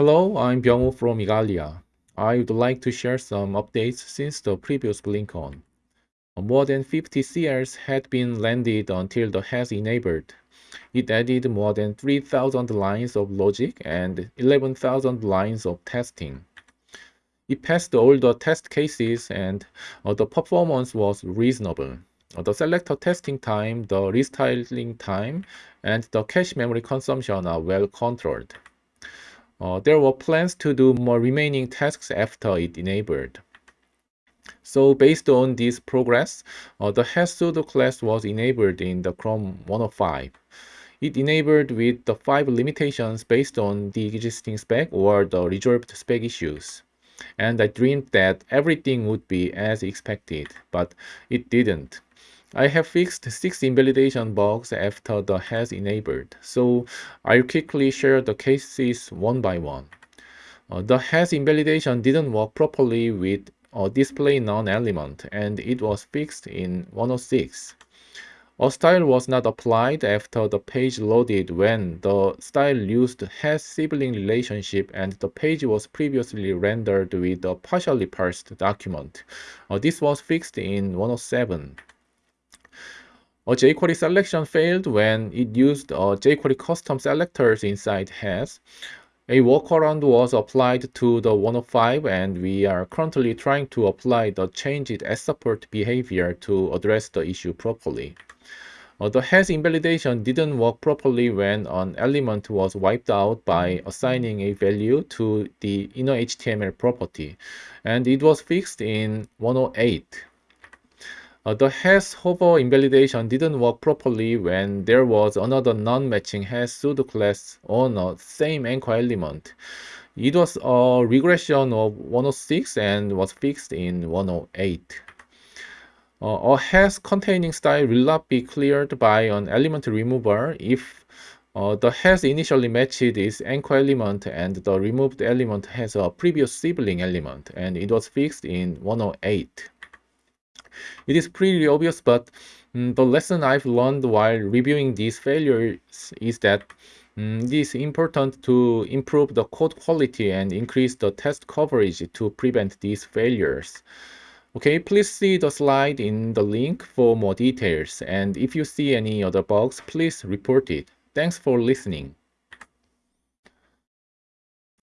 Hello, I'm Byung-woo from Igalia. I would like to share some updates since the previous BlinkOn. More than 50 CLs had been landed until the has enabled. It added more than 3,000 lines of logic and 11,000 lines of testing. It passed all the test cases and uh, the performance was reasonable. Uh, the selector testing time, the restyling time, and the cache memory consumption are well controlled. Uh, there were plans to do more remaining tasks after it enabled. So based on this progress, uh, the pseudo class was enabled in the Chrome 105. It enabled with the five limitations based on the existing spec or the resolved spec issues. And I dreamed that everything would be as expected, but it didn't. I have fixed 6 invalidation bugs after the has enabled, so I'll quickly share the cases one by one. Uh, the has invalidation didn't work properly with a display none element and it was fixed in 106. A style was not applied after the page loaded when the style used has sibling relationship and the page was previously rendered with a partially parsed document. Uh, this was fixed in 107. A jQuery selection failed when it used a jQuery custom selectors inside has. A workaround was applied to the 105 and we are currently trying to apply the changed as support behavior to address the issue properly. Uh, the has invalidation didn't work properly when an element was wiped out by assigning a value to the inner HTML property, and it was fixed in 108. Uh, the has hover invalidation didn't work properly when there was another non-matching has pseudo class on the same anchor element. It was a regression of 106 and was fixed in 108. Uh, a has containing style will not be cleared by an element remover if uh, the has initially matched its anchor element and the removed element has a previous sibling element and it was fixed in 108. It is pretty obvious, but um, the lesson I've learned while reviewing these failures is that um, it is important to improve the code quality and increase the test coverage to prevent these failures. Okay, please see the slide in the link for more details, and if you see any other bugs, please report it. Thanks for listening.